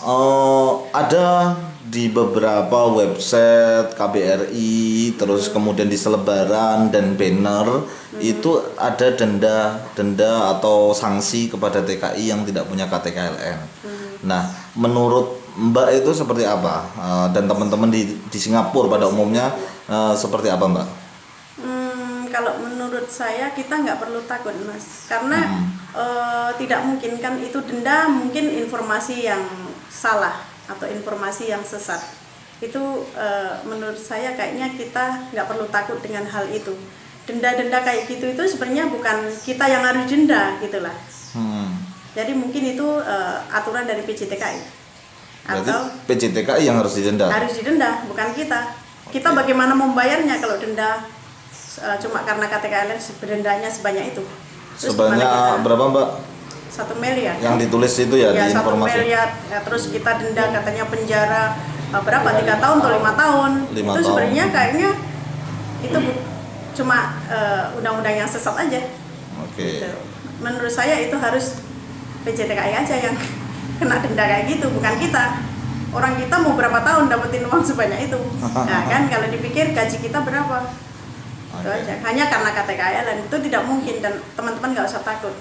Eh, ada di beberapa website KBRI, terus kemudian di selebaran dan banner itu ada denda denda atau sanksi kepada TKI yang tidak punya KTKLN. Nah, menurut Mbak itu seperti apa? Eh, dan teman-teman di di Singapura pada umumnya eh, seperti apa, Mbak? Hmm, kalau menurut saya kita nggak perlu takut mas, karena eh, tidak mungkin kan itu denda mungkin informasi yang salah atau informasi yang sesat. Itu eh, menurut saya kayaknya kita nggak perlu takut dengan hal itu. Denda-denda kayak gitu itu sebenarnya bukan kita yang harus denda gitulah. Hmm. Jadi mungkin itu eh, aturan dari PJTKI Berarti atau PJTKI yang harus didenda. harus didenda bukan kita kita bagaimana membayarnya kalau denda uh, cuma karena KTKLN dendanya sebanyak itu Terus Sebanyak berapa, Mbak? Satu miliar Yang ditulis itu ya, ya di satu informasi. miliar ya, terus kita denda katanya penjara uh, berapa tiga tahun atau lima tahun Lima itu tahun. sebenarnya kayaknya itu bu- cuma uh, undang-undang yang sesat aja Oke. Gitu. menurut saya itu harus PJTKI aja yang kena denda kayak gitu bukan kita orang kita mau berapa tahun dapetin uang sebanyak itu nah kan kalau dipikir gaji kita berapa itu Oke. aja hanya karena KTKL dan itu tidak mungkin dan teman-teman nggak usah takut